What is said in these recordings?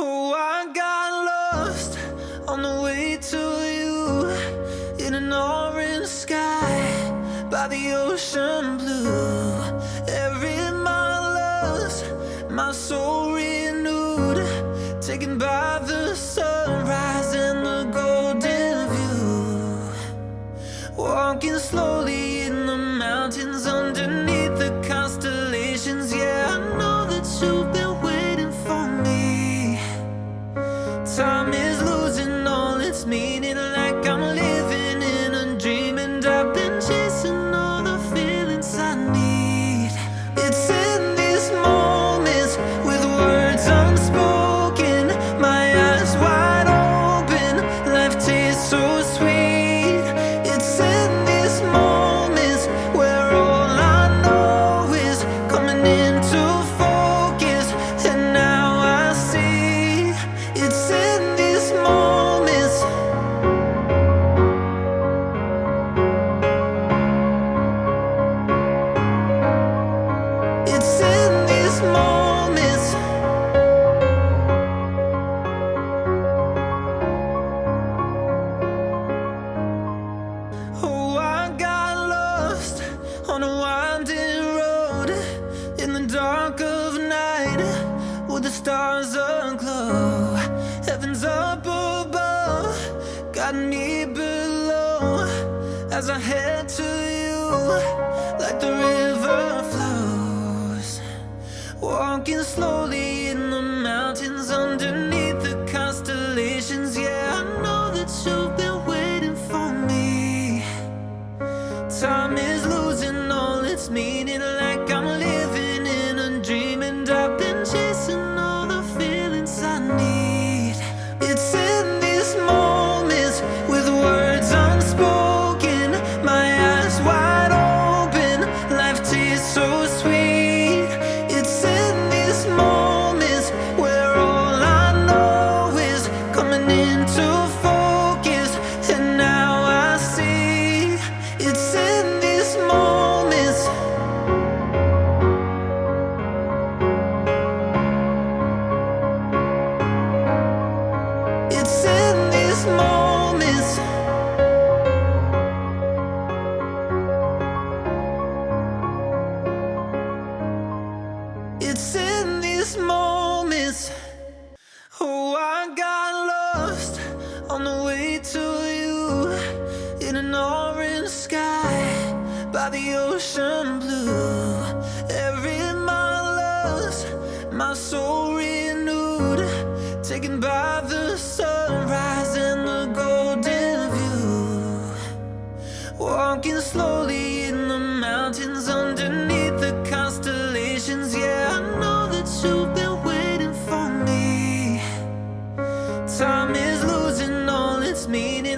Oh, I got lost on the way to you In an orange sky by the ocean blue. Every mile lost my soul me below as I head to you like the river flows. Walking slowly in the mountains underneath the constellations. Yeah I know that you've been waiting for me. Time is losing all its meaning. Walking slowly in the mountains underneath the constellations. Yeah, I know that you've been waiting for me. Time is losing all its meaning.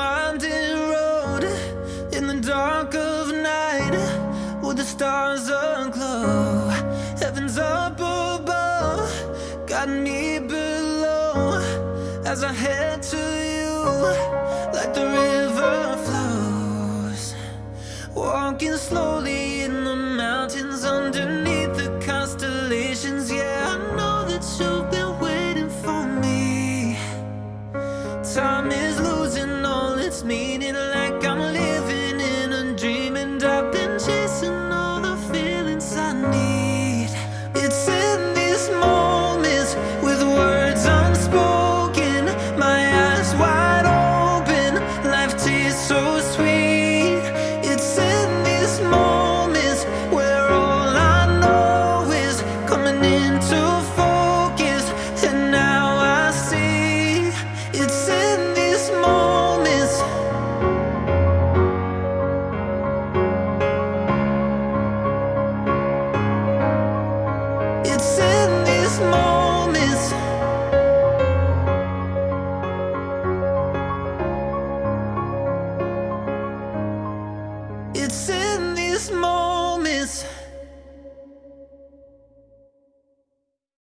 winding road in the dark of night with the stars aglow. Heaven's up above, got me below as I head to you like the river flows. Walking slowly